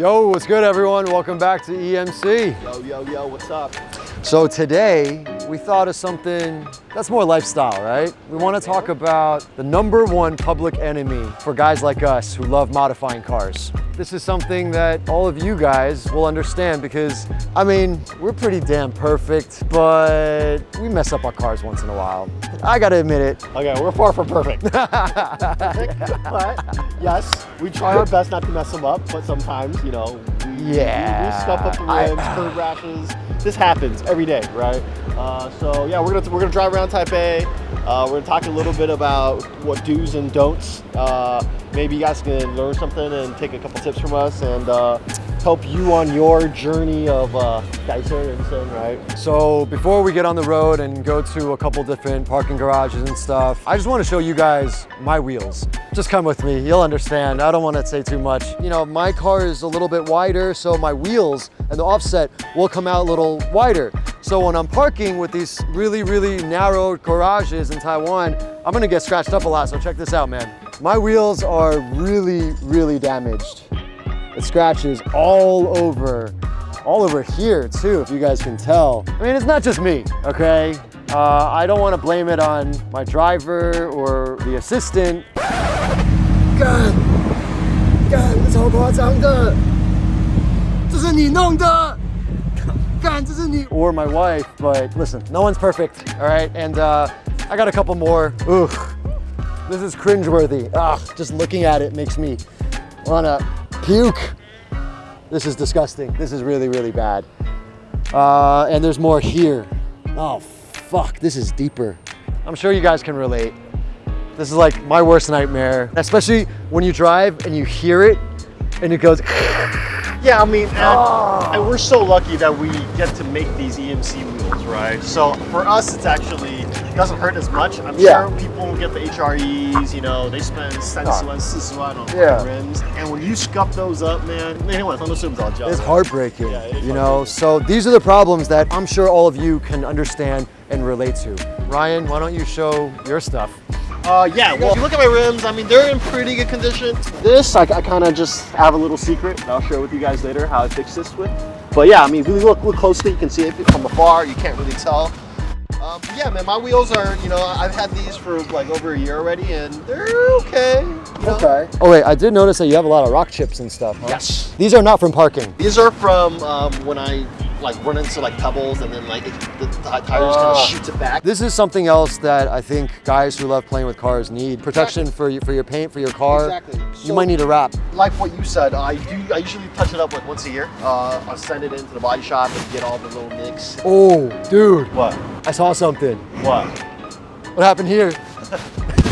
Yo, what's good everyone? Welcome back to EMC. Yo, yo, yo, what's up? So today, we thought of something that's more lifestyle, right? We want to talk about the number one public enemy for guys like us who love modifying cars. This is something that all of you guys will understand because, I mean, we're pretty damn perfect, but we mess up our cars once in a while. I gotta admit it. Oh, okay, we're far from perfect. perfect but yes, we try our best not to mess them up, but sometimes, you know, Yeah. we, we scuff up the rims, I- curb rashes. This happens every day, right? Uh, so yeah, we're gonna we're gonna drive around Taipei. Uh, we're gonna talk a little bit about what do's and don'ts. Uh, maybe you guys can learn something and take a couple tips from us and uh, help you on your journey of uh, right? So before we get on the road and go to a couple different parking garages and stuff, I just want to show you guys my wheels. Just come with me, you'll understand. I don't want to say too much. You know, my car is a little bit wider, so my wheels and the offset will come out a little wider. So when I'm parking with these really, really narrow garages in Taiwan, I'm gonna get scratched up a lot, so check this out, man. My wheels are really, really damaged. It scratches all over, all over here too, if you guys can tell. I mean, it's not just me, okay? Uh, I don't want to blame it on my driver or the assistant. 干，干，这超夸张的，这是你弄的。干，这是你 or my wife, but listen, no one's perfect, all right? And uh, I got a couple more. Ooh, this is cringeworthy. Ah, just looking at it makes me wanna puke. This is disgusting. This is really, really bad. Uh, and there's more here. Oh, fuck, this is deeper. I'm sure you guys can relate. This is like my worst nightmare, especially when you drive and you hear it and it goes, Yeah, I mean, and, Oh. and we're so lucky that we get to make these EMC wheels, right? So for us, it's actually it doesn't hurt as much. I'm Yeah. sure people get the HREs, you know, they spend 30万,40万 on Yeah. rims, and when you scuff those up, man, anyway, it's on the job. it's heartbreaking, Yeah, it you know? So these are the problems that I'm sure all of you can understand and relate to. Ryan, why don't you show your stuff? Uh, yeah, well, if you look at my rims, I mean, they're in pretty good condition. This, I, I kind of just have a little secret that I'll share with you guys later how I fixed this with. But yeah, I mean, if you look, look closely, you can see it from afar. You can't really tell. Um, yeah, man, my wheels are, you know, I've had these for like over a year already, and they're okay. you know? Oh wait, I did notice that you have a lot of rock chips and stuff. huh? Yes. These are not from parking. These are from um, when I like run into like pebbles, and then like it, the, the tires kind Ah. of shoots it back. This is something else that I think guys who love playing with cars need. Protection for you, for your paint, for your car. Exactly. You So- might need a wrap. like what you said, I do. I usually touch it up like once a year. Uh, I'll send it into the body shop and get all the little nicks. Oh, dude, What? I saw something. What? What happened here?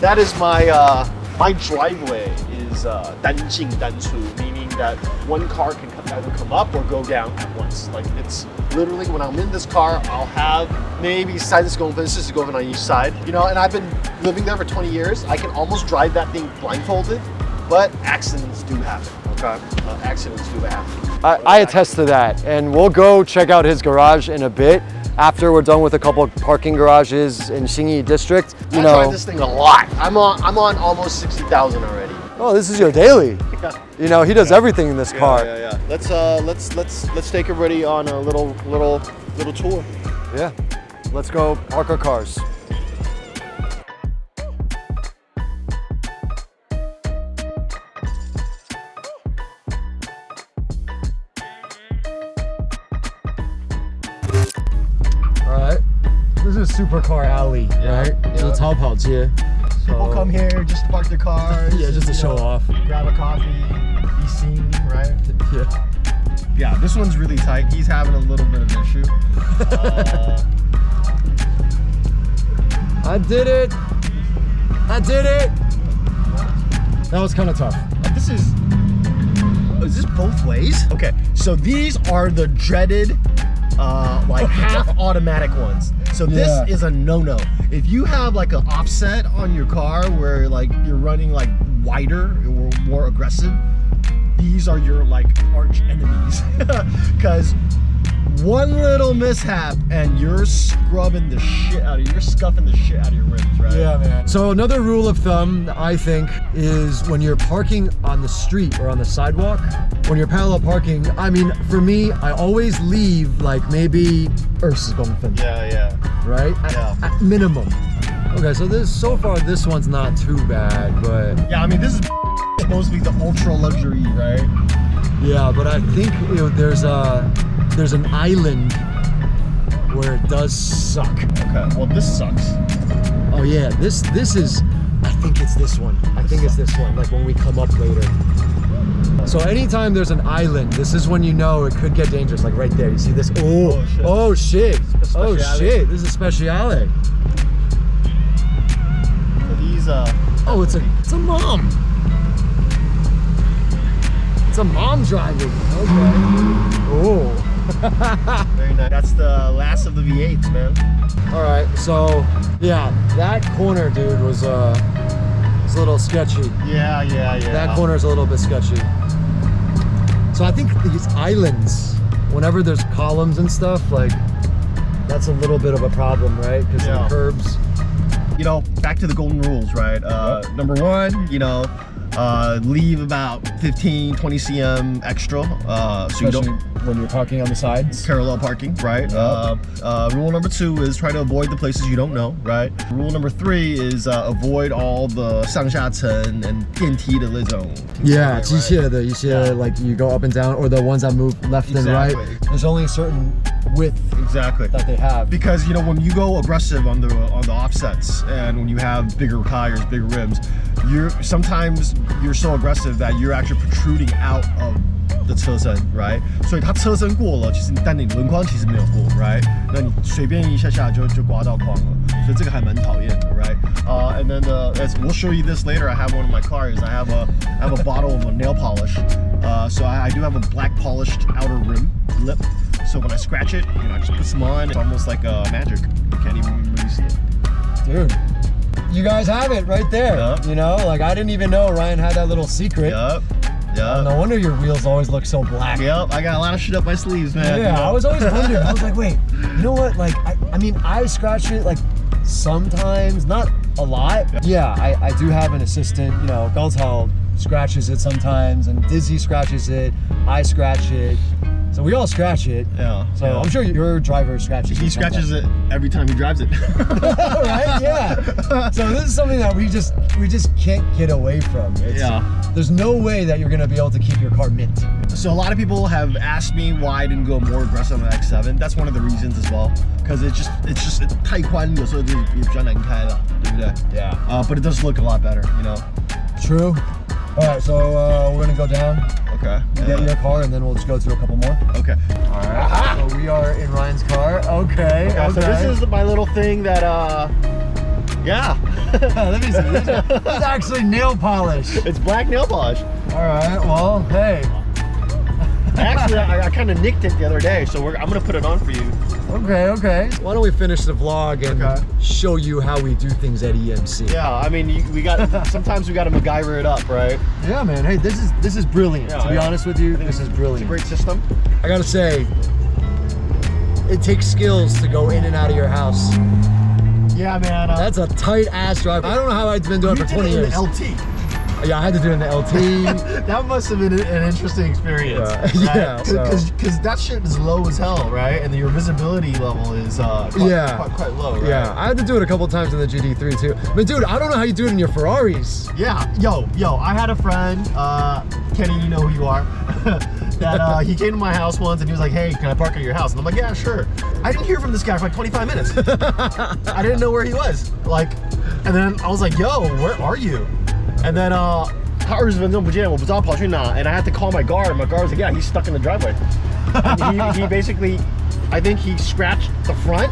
That is my uh, my driveway is uh, 单进单出, meaning that one car can come- either come up or go down at once. Like it's literally when I'm in this car, I'll have maybe size that's going going on each side. You know, and I've been living there for 20 years. I can almost drive that thing blindfolded, but accidents do happen. Okay, uh, accidents do happen. I, I attest to that, and we'll go check out his garage in a bit after we're done with a couple parking garages in Xinyi district. You I know, drive this thing a lot. I'm on I'm on almost 60,000 already. oh, this is your daily. You know, he does everything in this car. Yeah, yeah, yeah. Let's uh, let's let's let's take everybody on a little little little tour. Yeah. Let's go park our cars. is Supercar Alley, yeah. right? Yeah. So it's Hub yeah. here. So People come here, just to park their cars. yeah, just to show know, off. Grab a coffee, be seen, right? Yeah. Yeah, this one's really tight. He's having a little bit of an issue. uh, I did it. I did it. That was kind of tough. Uh, this is, oh, is this both ways? Okay, so these are the dreaded uh, like half automatic ones. So this Yeah. is a no-no. If you have like an offset on your car where like you're running like wider or more aggressive, these are your like arch enemies. Because one little mishap and you're scrubbing the shit out of you're scuffing the shit out of your rims, right? Yeah, man. So another rule of thumb, I think, is when you're parking on the street or on the sidewalk, when you're parallel parking, I mean, for me, I always leave like maybe Earthsgångfen, Yeah, yeah. right? At, Yeah. at minimum. Okay, so this so far this one's not too bad, but Yeah, I mean this is supposed to be the ultra luxury, right? yeah, but I think you know, there's a there's an island where it does suck. Okay. Well this sucks. Oh yeah, this this is I think it's this one. I think it's this one, like when we come up later. So anytime there's an island, this is when you know it could get dangerous. Like right there, you see this? Oh, Oh, shit. oh shit. Oh shit. This is a speciale. So these uh Oh, it's a it's a mom. It's a mom driving. Okay. Oh. Very nice. That's the last of the V8s, man. All right. So yeah, that corner, dude, was uh, was a little sketchy. Yeah, yeah, yeah. That corner is a little bit sketchy. So I think these islands, whenever there's columns and stuff, like that's a little bit of a problem, right? Because Yeah. the curbs. you know, back to the golden rules, right? Uh, number one, you know, uh, leave about 15, 20 cm extra, uh, so you don't when you're parking on the sides. parallel parking, right? Yep. Uh, uh, rule number two is try to avoid the places you don't know, right? Rule number three is uh, avoid all the 上下层 and 电梯的那种 Yeah, right? 机械的一些 Yeah. like you go up and down, or the ones that move left and right. Exactly. There's only a certain width Exactly. that they have. because you know when you go aggressive on the on the offsets and when you have bigger tires bigger rims you're sometimes you're so aggressive that you're actually protruding out of the 车身 right 所以它车身过了其实但你轮框其实没有过 right 那你随便一下下就就刮到框了所以这个还蛮讨厌的 right uh, and then uh, as we'll show you this later I have one of my cars I have a I have a bottle of a nail polish uh, so I, I do have a black polished outer rim lip so when I scratch it, you know, I just put some on. It's almost like uh, magic. You can't even really see it. Dude, you guys have it right there. Yup. You know, like I didn't even know Ryan had that little secret. Yup. Yup. No wonder your wheels always look so black. Yep. I got a lot of shit up my sleeves, man. Yeah, I was always wondering. I was like, wait, you know what? Like, I, I mean, I scratch it like sometimes, not a lot. Yeah, I, I do have an assistant. You know, Galtal scratches it sometimes, and Dizzy scratches it. I scratch it. So we all scratch it. Yeah. So yeah. I'm sure your driver scratches. he it scratches it every time he drives it. right? Yeah. So this is something that we just we just can't get away from. It's, Yeah. There's no way that you're gonna be able to keep your car mint. so a lot of people have asked me why I didn't go more aggressive on the X7. That's one of the reasons as well. Because it's just it's just 太宽，有时候就也比较难开了，对不对？ Yeah. Uh, but it does look a lot better, you know. True. All right, so uh, we're gonna go down, Okay. get your car, and then we'll just go through a couple more. Okay. All right. So we are in Ryan's car. Okay. Okay, so this is my little thing that uh yeah. Let me see. This this is actually nail polish. it's black nail polish. All right. Well, hey. Actually, I, I kind of nicked it the other day, so we're, I'm gonna put it on for you. Okay. Okay. Why don't we finish the vlog and Okay. show you how we do things at EMC? Yeah, I mean, you, we got sometimes we got to MacGyver it up, right? Yeah, man. Hey, this is this is brilliant. Yeah, to be yeah. honest with you, this is It's a brilliant. great system. I gotta say, it takes skills to go in and out of your house. Yeah, man. Uh, That's a tight ass drive. I don't know how I've been doing it for did 20 it in years. LT. Yeah, I had to do it in the LT. that must have been an interesting experience. Yeah. Yeah, so- Because that shit is low as hell, right? And your visibility level is uh, quite, Yeah. quite, quite low, right? yeah, I had to do it a couple times in the GT3 too. But dude, I don't know how you do it in your Ferraris. Yeah, yo, yo, I had a friend, uh, Kenny, you know who you are, that uh, he came to my house once and he was like, hey, can I park at your house? And I'm like, yeah, sure. I didn't hear from this guy for like 25 minutes. I didn't know where he was. Like, and then I was like, yo, where are you? And then, uh, 他二十分钟不见，我不知道跑去哪, and I had to call my guard. My guard was like, yeah, he's stuck in the driveway. And he, he basically, I think he scratched the front,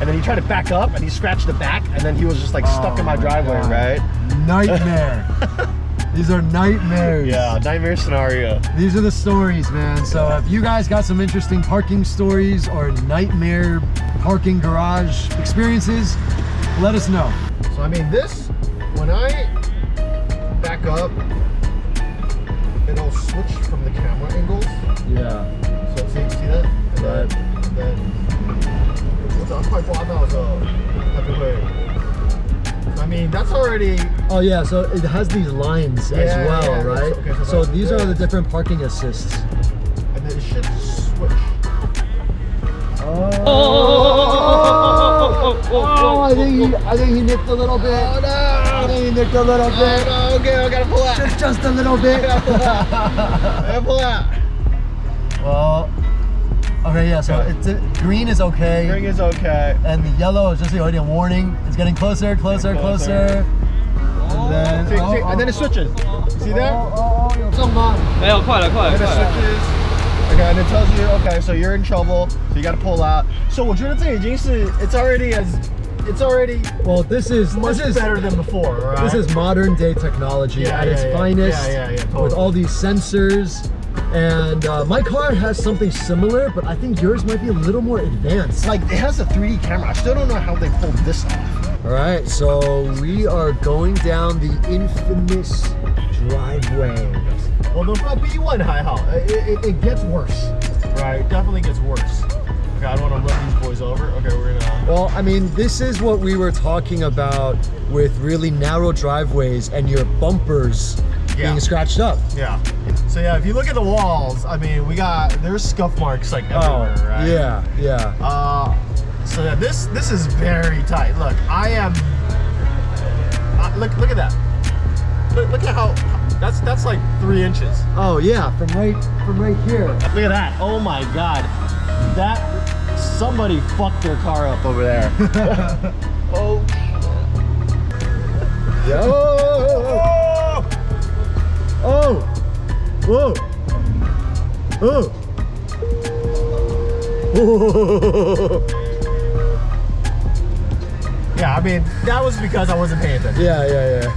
and then he tried to back up, and he scratched the back, and then he was just like stuck Oh in my my driveway, God. right? Nightmare. These are nightmares. Yeah, nightmare scenario. These are the stories, man. So if you guys got some interesting parking stories or nightmare parking garage experiences, let us know. So I mean, this when I up, it'll switch from the camera angles. Yeah. So see, see that? And right. Then, then mean, that's already. Oh yeah, so it has these lines yeah, as well, yeah, right? Okay, so, so these are the different parking assists. And then it should switch. Oh. Oh, oh, oh, oh, I think he, I think he nicked a little bit. Oh, no. I think he nicked a little oh, bit Oh, no. Okay, I gotta pull out. Just, just a little bit. I gotta pull out. well, okay, yeah. So Okay. it's it, green is okay, Ring is okay. and the yellow is just already a warning. It's getting closer, closer, Getting closer. closer. And then, See, oh, see, and then oh, it switches. See there? Oh, oh, oh, 有中吗？没有，快了，快了， And it 快了。 switches. Okay, and it tells you, okay, so you're in trouble, so you gotta pull out. So 我觉得这已经是 it's already as it's already Well, this is much this is better than before, right? This is modern day technology Yeah, at yeah, its yeah. finest Yeah, yeah, yeah, with all these sensors. And uh, my car has something similar, but I think yours might be a little more advanced. like it has a 3D camera. I still don't know how they pulled this off. All right, so we are going down the infamous driveway. Well, the B1 还好. It, it, it gets worse. Right, it definitely gets worse. Okay, I don't want to run these boys over. Okay, we're gonna. Well, I mean, this is what we were talking about with really narrow driveways and your bumpers Yeah. being scratched up. Yeah. So yeah, if you look at the walls, I mean, we got there's scuff marks like everywhere, right? Oh, yeah, yeah. Uh, so yeah, this this is very tight. Look, I am. Uh, look, look at that. Look, look at how. That's that's like three inches. Oh yeah, from right from right here. Look at that. Oh my god. That somebody fucked their car up over there. oh. Yeah. Oh, oh, oh, oh, oh. Yeah, I mean that was because I wasn't paying attention. Yeah, yeah, yeah.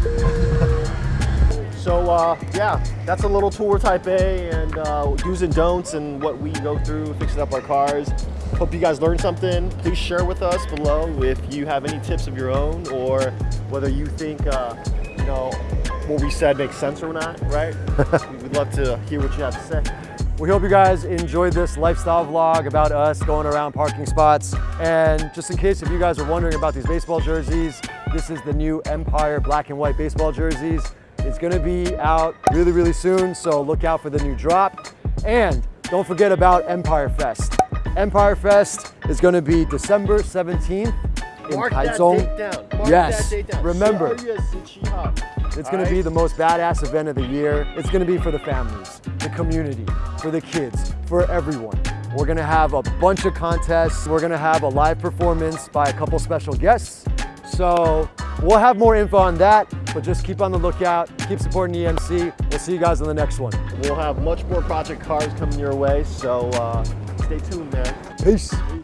So uh, yeah, that's a little tour Taipei and uh, do's and don'ts and what we go through fixing up our cars. Hope you guys learned something. Please share with us below if you have any tips of your own or whether you think uh, you know what we said makes sense or not. Right? We'd love to hear what you have to say. We hope you guys enjoyed this lifestyle vlog about us going around parking spots. And just in case if you guys are wondering about these baseball jerseys, this is the new Empire black and white baseball jerseys. It's gonna be out really, really soon, so look out for the new drop. And don't forget about Empire Fest. Empire Fest is gonna be December 17th in Mark that Taichung. date down. Mark Yes, that date down. remember. It's gonna be the most badass event of the year. It's gonna be for the families, the community, for the kids, for everyone. We're gonna have a bunch of contests. We're gonna have a live performance by a couple special guests. So we'll have more info on that, but just keep on the lookout. Keep supporting EMC. We'll see you guys on the next one. We'll have much more project cars coming your way, so uh, stay tuned, man. Peace. Peace.